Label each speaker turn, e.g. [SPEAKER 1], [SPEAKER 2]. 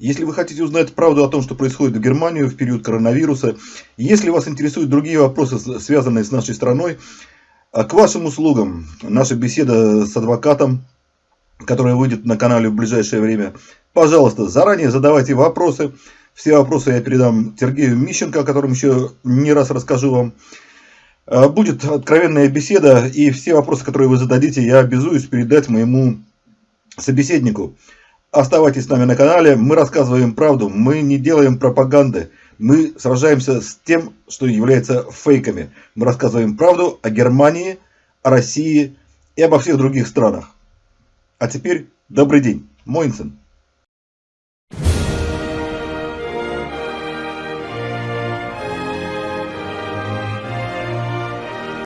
[SPEAKER 1] Если вы хотите узнать правду о том, что происходит в Германии в период коронавируса, если вас интересуют другие вопросы, связанные с нашей страной, а к вашим услугам наша беседа с адвокатом, которая выйдет на канале в ближайшее время. Пожалуйста, заранее задавайте вопросы. Все вопросы я передам Сергею Мищенко, о котором еще не раз расскажу вам. А, будет откровенная беседа, и все вопросы, которые вы зададите, я обязуюсь передать моему собеседнику. Оставайтесь с нами на канале, мы рассказываем правду, мы не делаем пропаганды, мы сражаемся с тем, что является фейками. Мы рассказываем правду о Германии, о России и обо всех других странах. А теперь добрый день, Моинсен.